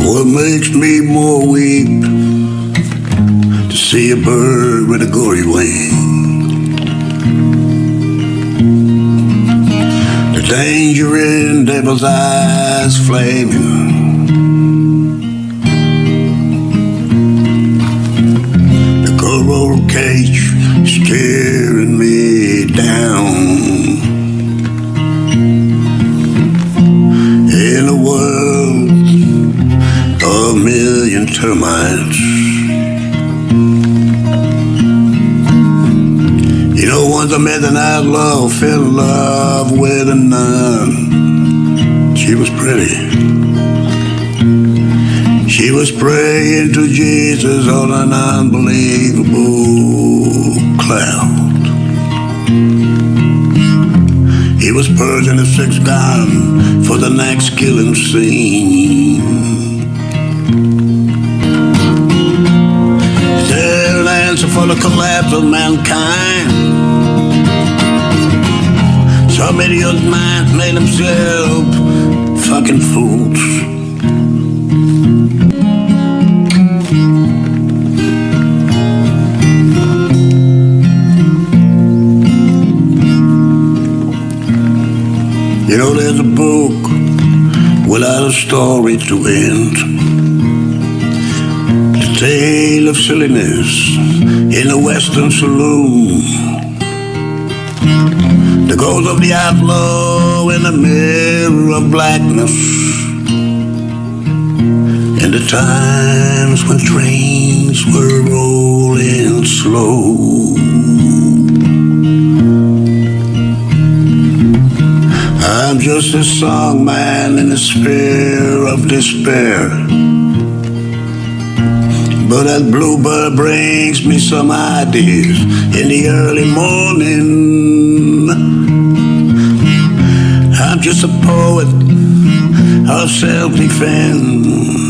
What makes me more weep to see a bird with a gory wing? Danger in devil's eyes flaming. The coral cage staring me down. In a world a million termites. Once I met fell in love with a nun. She was pretty. She was praying to Jesus on an unbelievable cloud. He was purging the six gun for the next killing scene. For the collapse of mankind. Some idiot minds made themselves fucking fools. You know, there's a book without a story to end. The tale of silliness in a western saloon. The ghost of the outlaw in the mirror of blackness. And the times when trains were rolling slow. I'm just a song man in a sphere of despair. But that bluebird brings me some ideas in the early morning. I'm just a poet of self defense.